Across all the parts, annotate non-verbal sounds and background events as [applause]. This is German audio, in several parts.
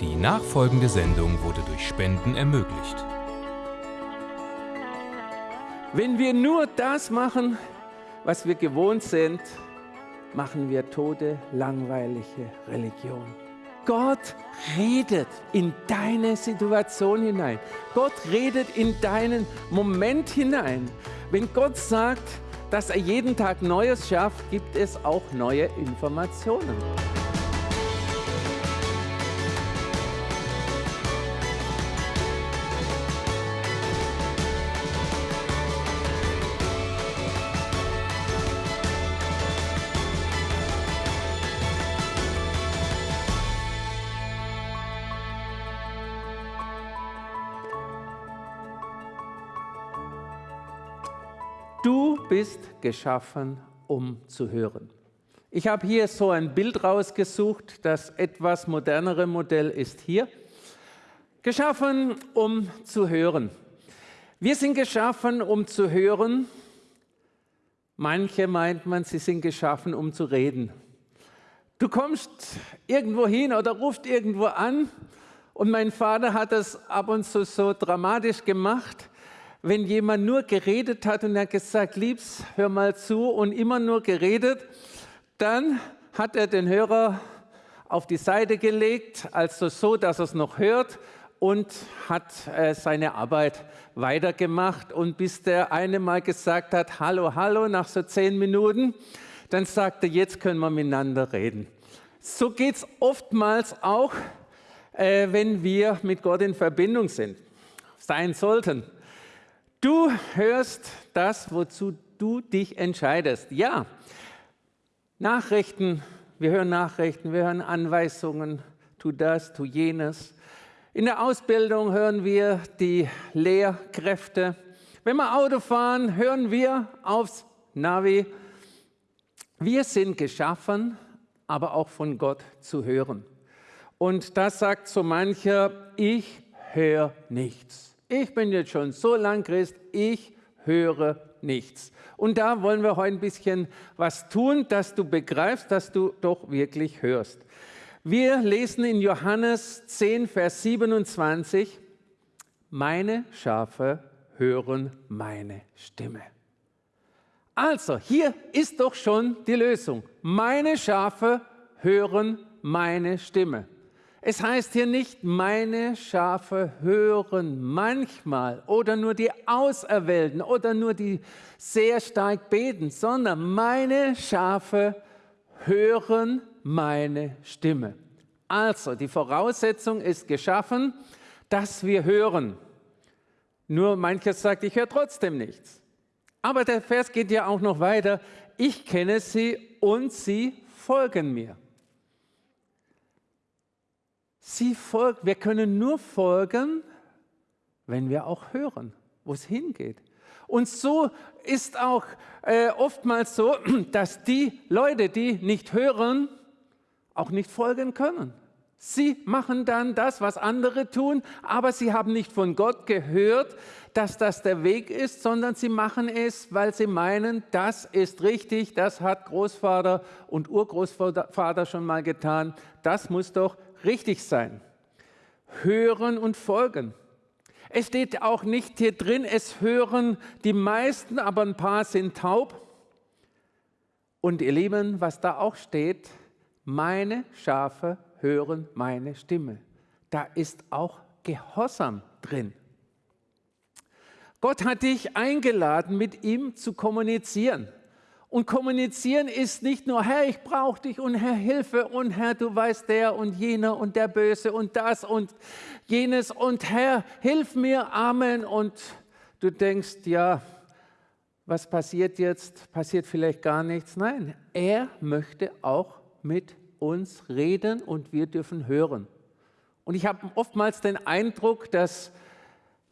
Die nachfolgende Sendung wurde durch Spenden ermöglicht. Wenn wir nur das machen, was wir gewohnt sind, machen wir tote, langweilige Religion. Gott redet in deine Situation hinein. Gott redet in deinen Moment hinein. Wenn Gott sagt, dass er jeden Tag Neues schafft, gibt es auch neue Informationen. Du bist geschaffen, um zu hören. Ich habe hier so ein Bild rausgesucht. Das etwas modernere Modell ist hier. Geschaffen, um zu hören. Wir sind geschaffen, um zu hören. Manche meint man, sie sind geschaffen, um zu reden. Du kommst irgendwo hin oder rufst irgendwo an und mein Vater hat das ab und zu so dramatisch gemacht wenn jemand nur geredet hat und er gesagt, Liebs, hör mal zu und immer nur geredet, dann hat er den Hörer auf die Seite gelegt, also so, dass er es noch hört und hat äh, seine Arbeit weitergemacht. Und bis der eine mal gesagt hat, hallo, hallo, nach so zehn Minuten, dann sagte, jetzt können wir miteinander reden. So geht es oftmals auch, äh, wenn wir mit Gott in Verbindung sind, sein sollten. Du hörst das, wozu du dich entscheidest. Ja, Nachrichten, wir hören Nachrichten, wir hören Anweisungen, tu das, tu jenes. In der Ausbildung hören wir die Lehrkräfte. Wenn wir Auto fahren, hören wir aufs Navi. Wir sind geschaffen, aber auch von Gott zu hören. Und das sagt so mancher, ich höre nichts ich bin jetzt schon so lang Christ, ich höre nichts. Und da wollen wir heute ein bisschen was tun, dass du begreifst, dass du doch wirklich hörst. Wir lesen in Johannes 10, Vers 27, meine Schafe hören meine Stimme. Also, hier ist doch schon die Lösung. Meine Schafe hören meine Stimme. Es heißt hier nicht, meine Schafe hören manchmal oder nur die Auserwählten oder nur die sehr stark beten, sondern meine Schafe hören meine Stimme. Also, die Voraussetzung ist geschaffen, dass wir hören. Nur manches sagt, ich höre trotzdem nichts. Aber der Vers geht ja auch noch weiter. Ich kenne sie und sie folgen mir. Sie folgt, wir können nur folgen, wenn wir auch hören, wo es hingeht. Und so ist auch äh, oftmals so, [clears throat] dass die Leute, die nicht hören, auch nicht folgen können. Sie machen dann das, was andere tun, aber sie haben nicht von Gott gehört, dass das der Weg ist, sondern sie machen es, weil sie meinen, das ist richtig, das hat Großvater und Urgroßvater schon mal getan, das muss doch richtig sein. Hören und folgen. Es steht auch nicht hier drin, es hören die meisten, aber ein paar sind taub. Und ihr Lieben, was da auch steht, meine Schafe hören meine Stimme. Da ist auch Gehorsam drin. Gott hat dich eingeladen, mit ihm zu kommunizieren. Und kommunizieren ist nicht nur, Herr, ich brauche dich und Herr, Hilfe und Herr, du weißt der und jener und der Böse und das und jenes und Herr, hilf mir, Amen. Und du denkst, ja, was passiert jetzt? Passiert vielleicht gar nichts. Nein, er möchte auch mit uns reden und wir dürfen hören. Und ich habe oftmals den Eindruck, dass,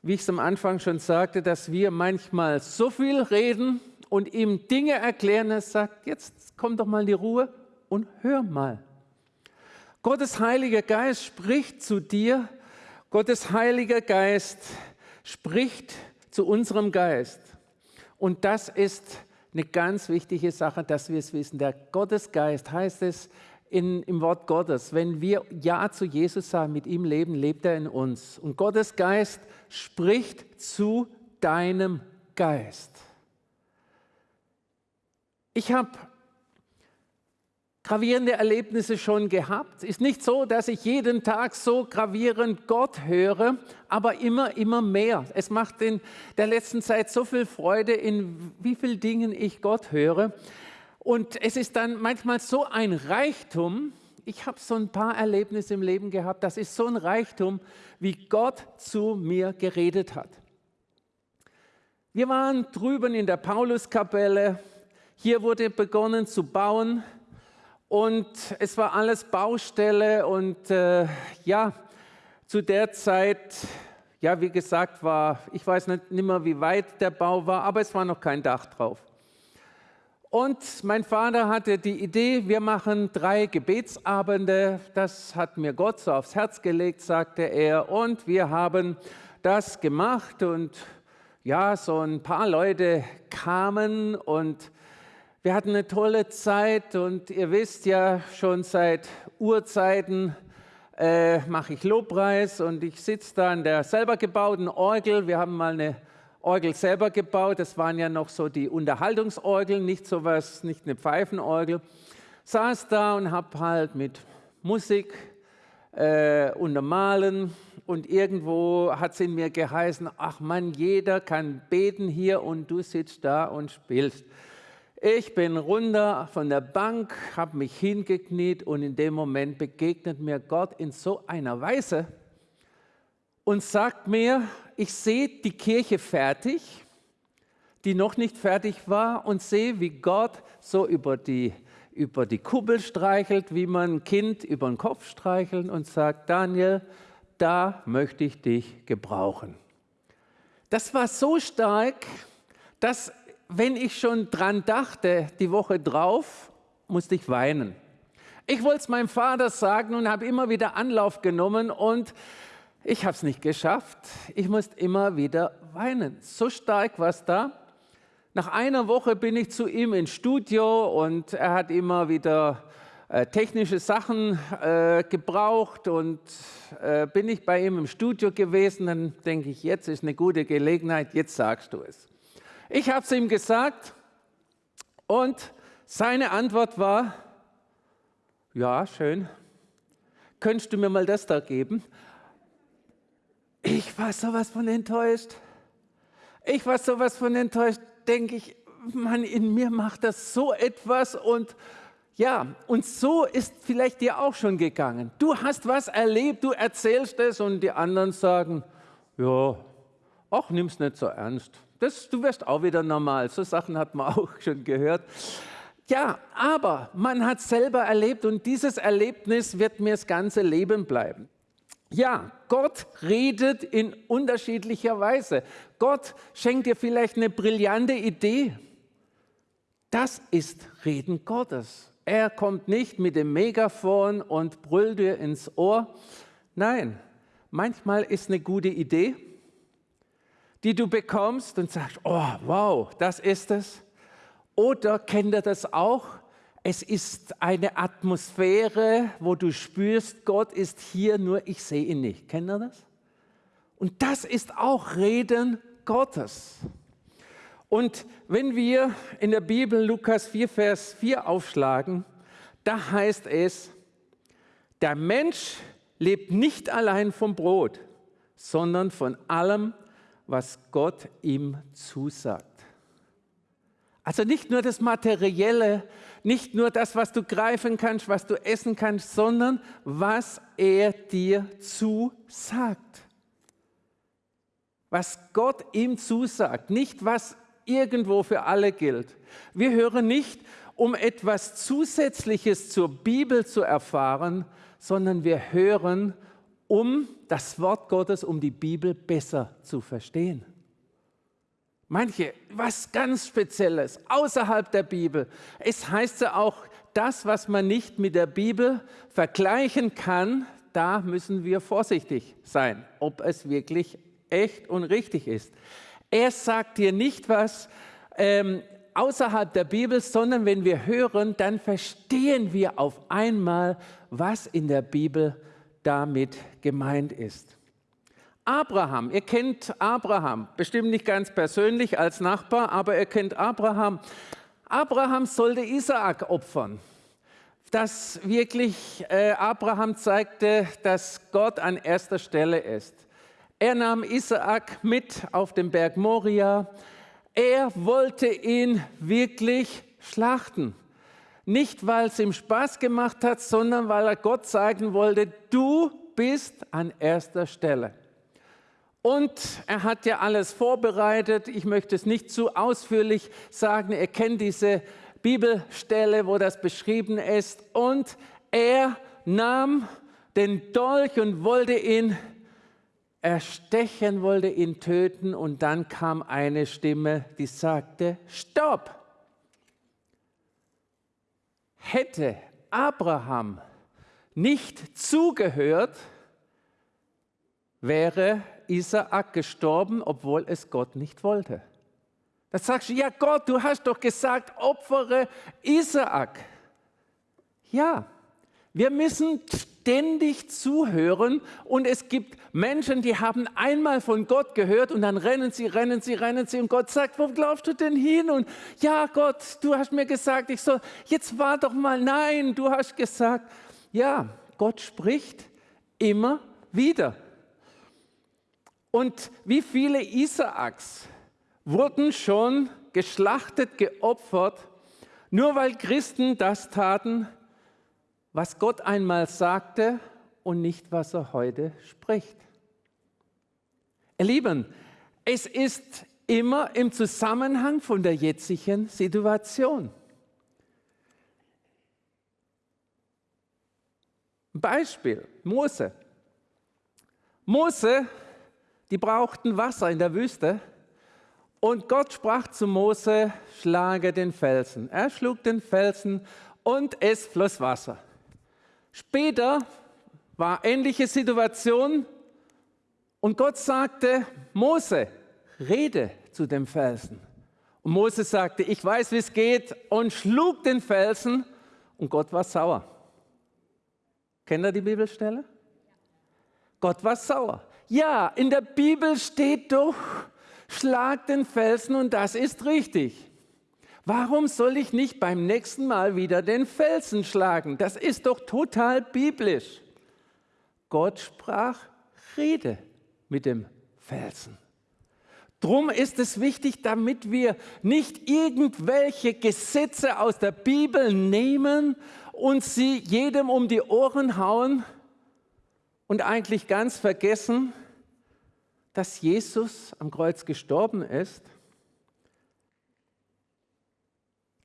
wie ich es am Anfang schon sagte, dass wir manchmal so viel reden, und ihm Dinge erklären, er sagt, jetzt komm doch mal in die Ruhe und hör mal. Gottes Heiliger Geist spricht zu dir, Gottes Heiliger Geist spricht zu unserem Geist. Und das ist eine ganz wichtige Sache, dass wir es wissen. Der Gottesgeist heißt es, in, im Wort Gottes. Wenn wir Ja zu Jesus sagen, mit ihm leben, lebt er in uns. Und Gottes Geist spricht zu deinem Geist. Ich habe gravierende Erlebnisse schon gehabt. Ist nicht so, dass ich jeden Tag so gravierend Gott höre, aber immer, immer mehr. Es macht in der letzten Zeit so viel Freude, in wie vielen Dingen ich Gott höre. Und es ist dann manchmal so ein Reichtum. Ich habe so ein paar Erlebnisse im Leben gehabt. Das ist so ein Reichtum, wie Gott zu mir geredet hat. Wir waren drüben in der Pauluskapelle. Hier wurde begonnen zu bauen. Und es war alles Baustelle und äh, ja, zu der Zeit, ja, wie gesagt, war, ich weiß nicht, nicht mehr, wie weit der Bau war, aber es war noch kein Dach drauf. Und mein Vater hatte die Idee, wir machen drei Gebetsabende. Das hat mir Gott so aufs Herz gelegt, sagte er. Und wir haben das gemacht und ja, so ein paar Leute kamen und wir hatten eine tolle Zeit und ihr wisst ja, schon seit Urzeiten äh, mache ich Lobpreis und ich sitze da an der selber gebauten Orgel. Wir haben mal eine Orgel selber gebaut. Das waren ja noch so die Unterhaltungsorgeln, nicht sowas, nicht eine Pfeifenorgel. Saß da und habe halt mit Musik äh, untermalen und irgendwo hat es in mir geheißen, ach Mann, jeder kann beten hier und du sitzt da und spielst. Ich bin runter von der Bank, habe mich hingekniet und in dem Moment begegnet mir Gott in so einer Weise und sagt mir, ich sehe die Kirche fertig, die noch nicht fertig war und sehe, wie Gott so über die, über die Kuppel streichelt, wie man ein Kind über den Kopf streichelt und sagt, Daniel, da möchte ich dich gebrauchen. Das war so stark, dass wenn ich schon dran dachte, die Woche drauf, musste ich weinen. Ich wollte es meinem Vater sagen und habe immer wieder Anlauf genommen und ich habe es nicht geschafft. Ich musste immer wieder weinen. So stark war es da. Nach einer Woche bin ich zu ihm ins Studio und er hat immer wieder äh, technische Sachen äh, gebraucht und äh, bin ich bei ihm im Studio gewesen. Dann denke ich, jetzt ist eine gute Gelegenheit, jetzt sagst du es. Ich habe es ihm gesagt und seine Antwort war, ja, schön, könntest du mir mal das da geben? Ich war sowas von enttäuscht. Ich war sowas von enttäuscht, denke ich, Mann, in mir macht das so etwas und ja, und so ist vielleicht dir auch schon gegangen. Du hast was erlebt, du erzählst es und die anderen sagen, ja, ach, nimm's nicht so ernst. Das, du wirst auch wieder normal. So Sachen hat man [laughs] auch schon gehört. Ja, aber man hat selber erlebt und dieses Erlebnis wird mir das ganze Leben bleiben. Ja, Gott redet in unterschiedlicher Weise. Gott schenkt dir vielleicht eine brillante Idee. Das ist Reden Gottes. Er kommt nicht mit dem Megafon und brüllt dir ins Ohr. Nein, manchmal ist eine gute Idee die du bekommst und sagst, oh wow, das ist es. Oder kennt ihr das auch? Es ist eine Atmosphäre, wo du spürst, Gott ist hier, nur ich sehe ihn nicht. Kennt ihr das? Und das ist auch Reden Gottes. Und wenn wir in der Bibel Lukas 4, Vers 4 aufschlagen, da heißt es, der Mensch lebt nicht allein vom Brot, sondern von allem, was Gott ihm zusagt. Also nicht nur das Materielle, nicht nur das, was du greifen kannst, was du essen kannst, sondern was er dir zusagt. Was Gott ihm zusagt, nicht was irgendwo für alle gilt. Wir hören nicht, um etwas Zusätzliches zur Bibel zu erfahren, sondern wir hören, um das Wort Gottes, um die Bibel besser zu verstehen. Manche, was ganz Spezielles, außerhalb der Bibel. Es heißt ja auch, das, was man nicht mit der Bibel vergleichen kann, da müssen wir vorsichtig sein, ob es wirklich echt und richtig ist. Er sagt dir nicht was, ähm, außerhalb der Bibel, sondern wenn wir hören, dann verstehen wir auf einmal, was in der Bibel damit gemeint ist. Abraham, ihr kennt Abraham, bestimmt nicht ganz persönlich als Nachbar, aber ihr kennt Abraham. Abraham sollte Isaak opfern. Dass wirklich äh, Abraham zeigte, dass Gott an erster Stelle ist. Er nahm Isaak mit auf den Berg Moria. Er wollte ihn wirklich schlachten. Nicht, weil es ihm Spaß gemacht hat, sondern weil er Gott zeigen wollte, du bist an erster Stelle. Und er hat ja alles vorbereitet. Ich möchte es nicht zu ausführlich sagen. Er kennt diese Bibelstelle, wo das beschrieben ist. Und er nahm den Dolch und wollte ihn erstechen, wollte ihn töten. Und dann kam eine Stimme, die sagte, stopp! Hätte Abraham nicht zugehört, wäre Isaak gestorben, obwohl es Gott nicht wollte. Da sagst du, ja Gott, du hast doch gesagt, opfere Isaak. Ja, wir müssen ständig zuhören und es gibt Menschen, die haben einmal von Gott gehört und dann rennen sie, rennen sie, rennen sie und Gott sagt, wo glaubst du denn hin? Und ja Gott, du hast mir gesagt, ich soll, jetzt war doch mal, nein, du hast gesagt, ja, Gott spricht immer wieder. Und wie viele Isaaks wurden schon geschlachtet, geopfert, nur weil Christen das taten, was Gott einmal sagte und nicht, was er heute spricht. Ihr Lieben, es ist immer im Zusammenhang von der jetzigen Situation. Beispiel, Mose. Mose die brauchten Wasser in der Wüste. Und Gott sprach zu Mose, schlage den Felsen. Er schlug den Felsen und es floss Wasser. Später war ähnliche Situation und Gott sagte, Mose, rede zu dem Felsen. Und Mose sagte, ich weiß, wie es geht und schlug den Felsen und Gott war sauer. Kennt ihr die Bibelstelle? Gott war sauer. Ja, in der Bibel steht doch, schlag den Felsen und das ist richtig. Warum soll ich nicht beim nächsten Mal wieder den Felsen schlagen? Das ist doch total biblisch. Gott sprach, rede mit dem Felsen. Drum ist es wichtig, damit wir nicht irgendwelche Gesetze aus der Bibel nehmen und sie jedem um die Ohren hauen, und eigentlich ganz vergessen, dass Jesus am Kreuz gestorben ist.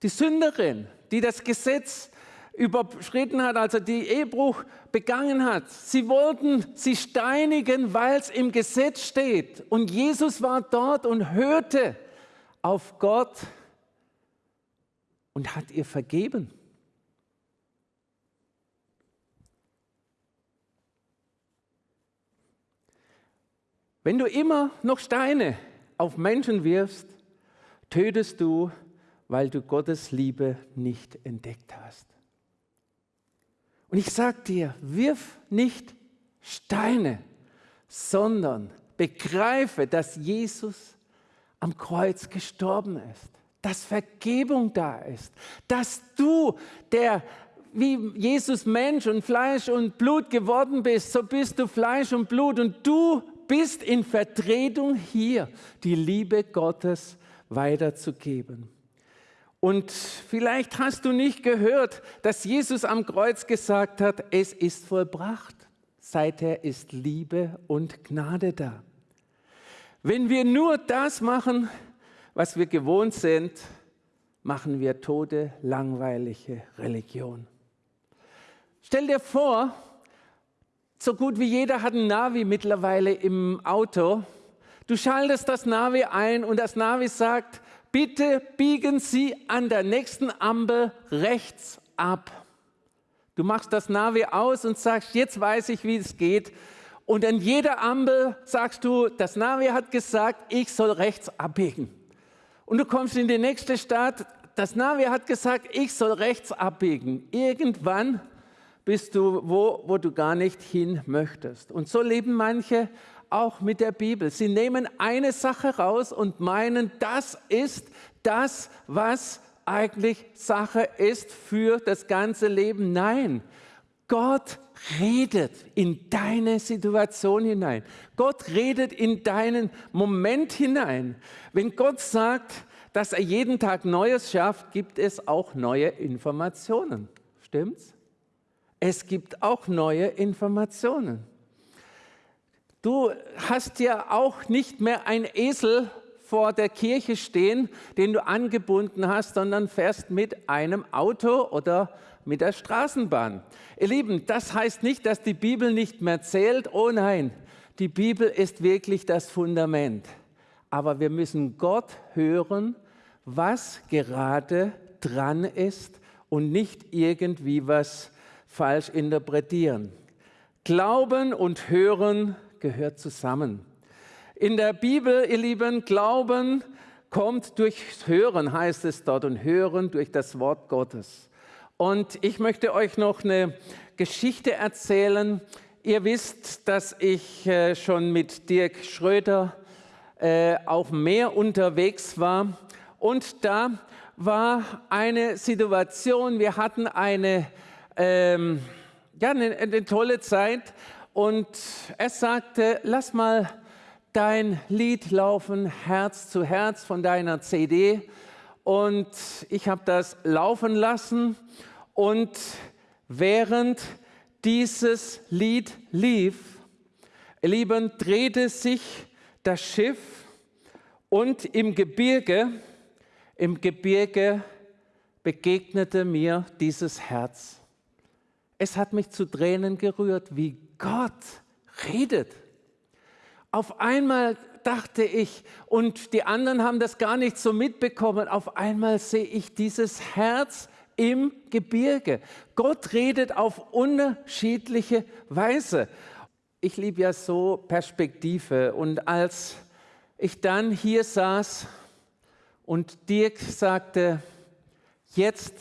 Die Sünderin, die das Gesetz überschritten hat, also die Ehebruch begangen hat. Sie wollten sie steinigen, weil es im Gesetz steht. Und Jesus war dort und hörte auf Gott und hat ihr vergeben. Wenn du immer noch Steine auf Menschen wirfst, tötest du, weil du Gottes Liebe nicht entdeckt hast. Und ich sage dir, wirf nicht Steine, sondern begreife, dass Jesus am Kreuz gestorben ist, dass Vergebung da ist, dass du, der wie Jesus Mensch und Fleisch und Blut geworden bist, so bist du Fleisch und Blut und du bist in Vertretung hier, die Liebe Gottes weiterzugeben. Und vielleicht hast du nicht gehört, dass Jesus am Kreuz gesagt hat, es ist vollbracht. Seither ist Liebe und Gnade da. Wenn wir nur das machen, was wir gewohnt sind, machen wir tode, langweilige Religion. Stell dir vor, so gut wie jeder hat ein Navi mittlerweile im Auto. Du schaltest das Navi ein und das Navi sagt, bitte biegen Sie an der nächsten Ampel rechts ab. Du machst das Navi aus und sagst, jetzt weiß ich, wie es geht. Und an jeder Ampel sagst du, das Navi hat gesagt, ich soll rechts abbiegen. Und du kommst in die nächste Stadt. Das Navi hat gesagt, ich soll rechts abbiegen. Irgendwann bist du wo, wo du gar nicht hin möchtest. Und so leben manche auch mit der Bibel. Sie nehmen eine Sache raus und meinen, das ist das, was eigentlich Sache ist für das ganze Leben. Nein, Gott redet in deine Situation hinein. Gott redet in deinen Moment hinein. Wenn Gott sagt, dass er jeden Tag Neues schafft, gibt es auch neue Informationen. Stimmt's? Es gibt auch neue Informationen. Du hast ja auch nicht mehr ein Esel vor der Kirche stehen, den du angebunden hast, sondern fährst mit einem Auto oder mit der Straßenbahn. Ihr Lieben, das heißt nicht, dass die Bibel nicht mehr zählt. Oh nein, die Bibel ist wirklich das Fundament. Aber wir müssen Gott hören, was gerade dran ist und nicht irgendwie was falsch interpretieren. Glauben und Hören gehört zusammen. In der Bibel, ihr Lieben, Glauben kommt durchs Hören, heißt es dort, und Hören durch das Wort Gottes. Und ich möchte euch noch eine Geschichte erzählen. Ihr wisst, dass ich äh, schon mit Dirk Schröder äh, auf Meer unterwegs war. Und da war eine Situation, wir hatten eine ähm, ja, eine, eine tolle Zeit und er sagte, lass mal dein Lied laufen, Herz zu Herz von deiner CD. Und ich habe das laufen lassen und während dieses Lied lief, ihr Lieben, drehte sich das Schiff und im Gebirge, im Gebirge begegnete mir dieses Herz. Es hat mich zu Tränen gerührt, wie Gott redet. Auf einmal dachte ich, und die anderen haben das gar nicht so mitbekommen, auf einmal sehe ich dieses Herz im Gebirge. Gott redet auf unterschiedliche Weise. Ich liebe ja so Perspektive. Und als ich dann hier saß und Dirk sagte, jetzt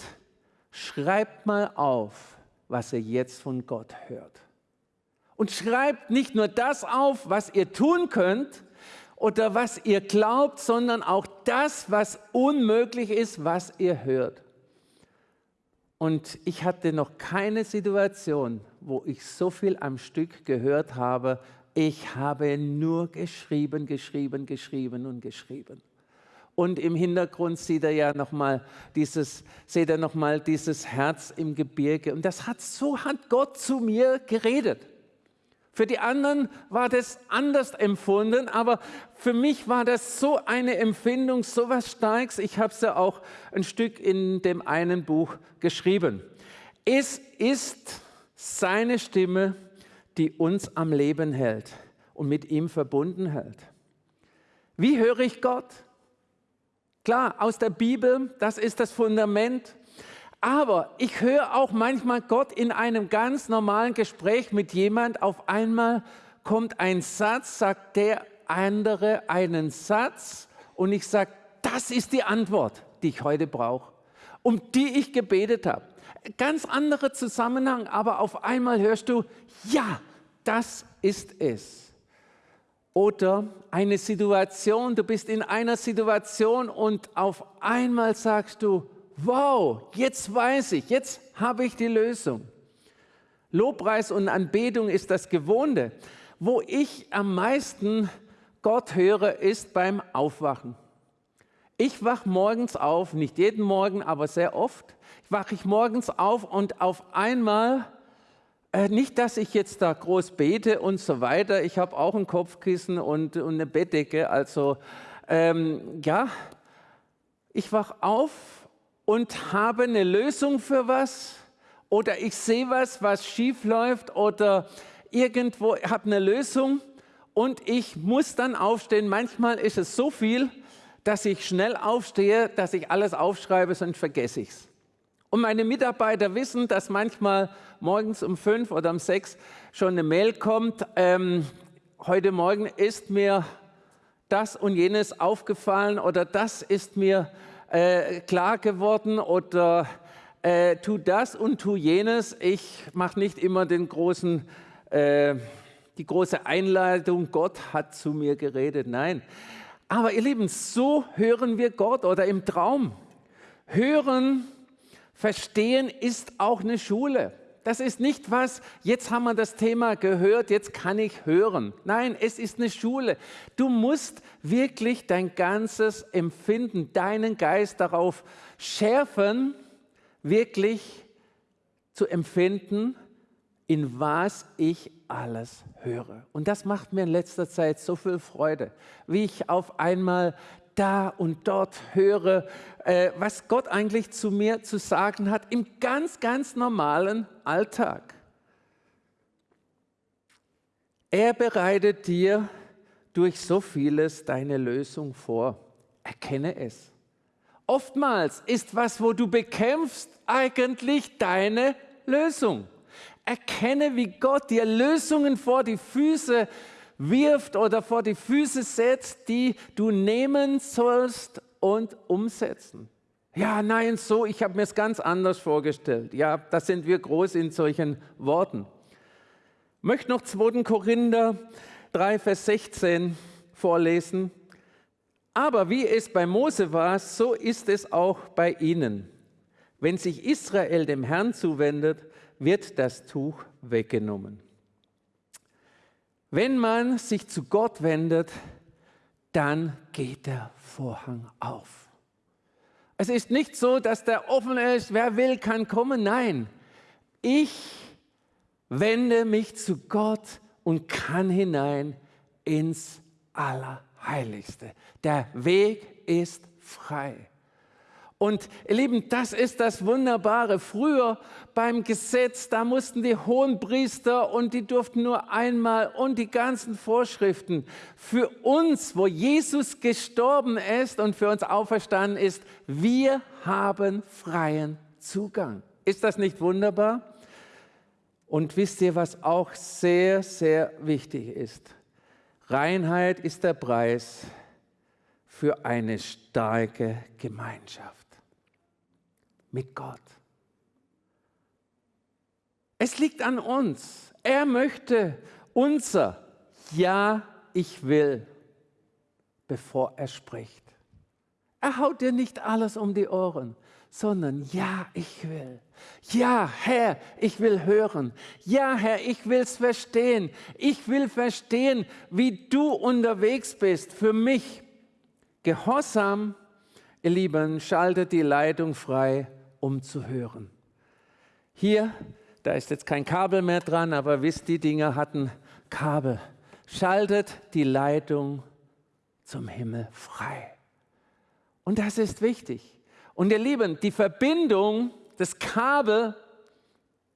schreibt mal auf, was ihr jetzt von Gott hört. Und schreibt nicht nur das auf, was ihr tun könnt oder was ihr glaubt, sondern auch das, was unmöglich ist, was ihr hört. Und ich hatte noch keine Situation, wo ich so viel am Stück gehört habe. Ich habe nur geschrieben, geschrieben, geschrieben und geschrieben. Und im Hintergrund sieht er ja nochmal dieses, seht er noch dieses Herz im Gebirge. Und das hat, so hat Gott zu mir geredet. Für die anderen war das anders empfunden, aber für mich war das so eine Empfindung, so was Starkes. Ich habe es ja auch ein Stück in dem einen Buch geschrieben. Es ist seine Stimme, die uns am Leben hält und mit ihm verbunden hält. Wie höre ich Gott? Klar, aus der Bibel, das ist das Fundament. Aber ich höre auch manchmal Gott in einem ganz normalen Gespräch mit jemand. Auf einmal kommt ein Satz, sagt der andere einen Satz und ich sage, das ist die Antwort, die ich heute brauche, um die ich gebetet habe. Ganz anderer Zusammenhang, aber auf einmal hörst du, ja, das ist es. Oder eine Situation, du bist in einer Situation und auf einmal sagst du, wow, jetzt weiß ich, jetzt habe ich die Lösung. Lobpreis und Anbetung ist das Gewohnte. Wo ich am meisten Gott höre, ist beim Aufwachen. Ich wache morgens auf, nicht jeden Morgen, aber sehr oft, wache ich morgens auf und auf einmal äh, nicht, dass ich jetzt da groß bete und so weiter. Ich habe auch ein Kopfkissen und, und eine Bettdecke. Also ähm, ja, ich wach auf und habe eine Lösung für was oder ich sehe was, was schief läuft oder irgendwo habe eine Lösung und ich muss dann aufstehen. Manchmal ist es so viel, dass ich schnell aufstehe, dass ich alles aufschreibe, sonst vergesse ich es. Und meine Mitarbeiter wissen, dass manchmal morgens um fünf oder um sechs schon eine Mail kommt. Ähm, heute Morgen ist mir das und jenes aufgefallen oder das ist mir äh, klar geworden oder äh, tu das und tu jenes. Ich mache nicht immer den großen, äh, die große Einleitung, Gott hat zu mir geredet. Nein. Aber ihr Lieben, so hören wir Gott oder im Traum. Hören, verstehen ist auch eine Schule. Das ist nicht was, jetzt haben wir das Thema gehört, jetzt kann ich hören. Nein, es ist eine Schule. Du musst wirklich dein ganzes Empfinden, deinen Geist darauf schärfen, wirklich zu empfinden, in was ich alles höre. Und das macht mir in letzter Zeit so viel Freude, wie ich auf einmal da und dort höre, äh, was Gott eigentlich zu mir zu sagen hat im ganz, ganz normalen Alltag. Er bereitet dir durch so vieles deine Lösung vor. Erkenne es. Oftmals ist was, wo du bekämpfst, eigentlich deine Lösung. Erkenne, wie Gott dir Lösungen vor die Füße wirft oder vor die Füße setzt, die du nehmen sollst und umsetzen. Ja, nein, so, ich habe mir es ganz anders vorgestellt. Ja, da sind wir groß in solchen Worten. Ich möchte noch 2. Korinther 3, Vers 16 vorlesen. Aber wie es bei Mose war, so ist es auch bei ihnen. Wenn sich Israel dem Herrn zuwendet, wird das Tuch weggenommen. Wenn man sich zu Gott wendet, dann geht der Vorhang auf. Es ist nicht so, dass der offen ist, wer will, kann kommen. Nein, ich wende mich zu Gott und kann hinein ins Allerheiligste. Der Weg ist frei. Und ihr Lieben, das ist das Wunderbare. Früher beim Gesetz, da mussten die hohen Priester und die durften nur einmal und die ganzen Vorschriften. Für uns, wo Jesus gestorben ist und für uns auferstanden ist, wir haben freien Zugang. Ist das nicht wunderbar? Und wisst ihr, was auch sehr, sehr wichtig ist? Reinheit ist der Preis für eine starke Gemeinschaft mit Gott. Es liegt an uns. Er möchte unser Ja, ich will, bevor er spricht. Er haut dir nicht alles um die Ohren, sondern ja, ich will. Ja, Herr, ich will hören. Ja, Herr, ich will es verstehen. Ich will verstehen, wie du unterwegs bist für mich. Gehorsam, ihr Lieben, schaltet die Leitung frei um zu hören. Hier, da ist jetzt kein Kabel mehr dran, aber wisst, die Dinger hatten Kabel. Schaltet die Leitung zum Himmel frei. Und das ist wichtig. Und ihr Lieben, die Verbindung, das Kabel,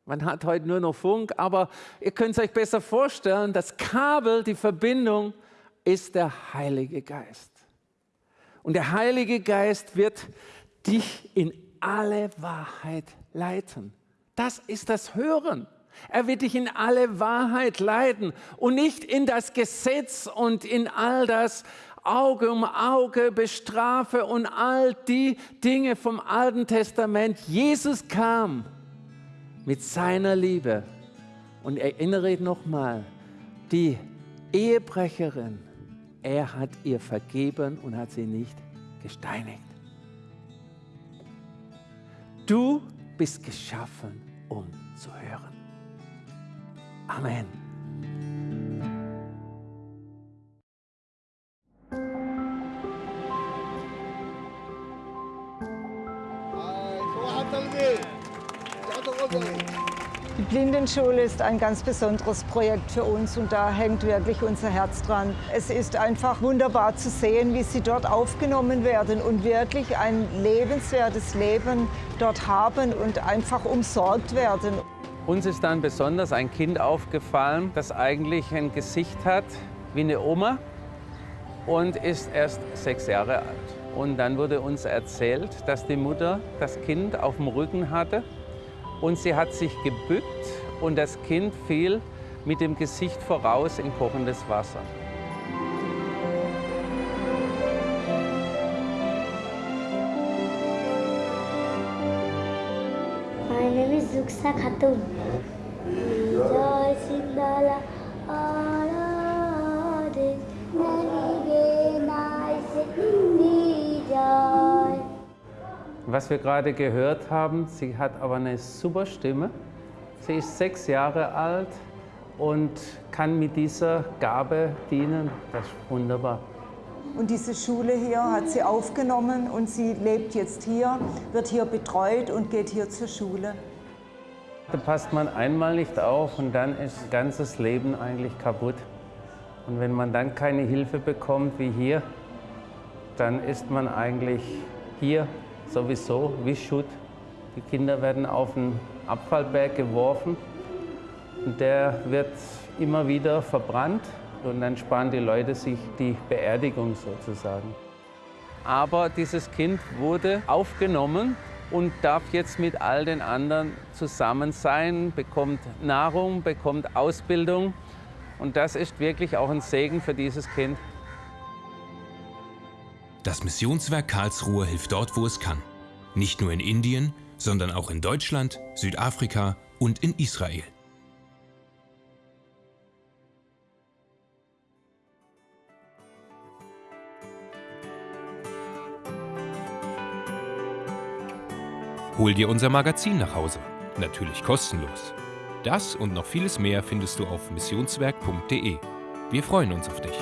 man hat heute nur noch Funk, aber ihr könnt es euch besser vorstellen, das Kabel, die Verbindung ist der Heilige Geist. Und der Heilige Geist wird dich in alle Wahrheit leiten. Das ist das Hören. Er wird dich in alle Wahrheit leiten und nicht in das Gesetz und in all das Auge um Auge bestrafe und all die Dinge vom Alten Testament. Jesus kam mit seiner Liebe. Und erinnere nochmal, die Ehebrecherin, er hat ihr vergeben und hat sie nicht gesteinigt. Du bist geschaffen, um zu hören. Amen. Die Blindenschule ist ein ganz besonderes Projekt für uns und da hängt wirklich unser Herz dran. Es ist einfach wunderbar zu sehen, wie sie dort aufgenommen werden und wirklich ein lebenswertes Leben dort haben und einfach umsorgt werden. Uns ist dann besonders ein Kind aufgefallen, das eigentlich ein Gesicht hat wie eine Oma und ist erst sechs Jahre alt. Und dann wurde uns erzählt, dass die Mutter das Kind auf dem Rücken hatte und sie hat sich gebückt und das Kind fiel mit dem Gesicht voraus in kochendes Wasser. Mein name is Zuksa Khatun. Joy Sindala. Oh. Was wir gerade gehört haben, sie hat aber eine super Stimme. Sie ist sechs Jahre alt und kann mit dieser Gabe dienen. Das ist wunderbar. Und diese Schule hier hat sie aufgenommen und sie lebt jetzt hier, wird hier betreut und geht hier zur Schule. Da passt man einmal nicht auf und dann ist das ganze Leben eigentlich kaputt. Und wenn man dann keine Hilfe bekommt wie hier, dann ist man eigentlich hier sowieso wie Schutt. Die Kinder werden auf den Abfallberg geworfen und der wird immer wieder verbrannt und dann sparen die Leute sich die Beerdigung sozusagen. Aber dieses Kind wurde aufgenommen und darf jetzt mit all den anderen zusammen sein, bekommt Nahrung, bekommt Ausbildung. Und das ist wirklich auch ein Segen für dieses Kind. Das Missionswerk Karlsruhe hilft dort, wo es kann. Nicht nur in Indien, sondern auch in Deutschland, Südafrika und in Israel. Hol dir unser Magazin nach Hause. Natürlich kostenlos. Das und noch vieles mehr findest du auf missionswerk.de. Wir freuen uns auf dich.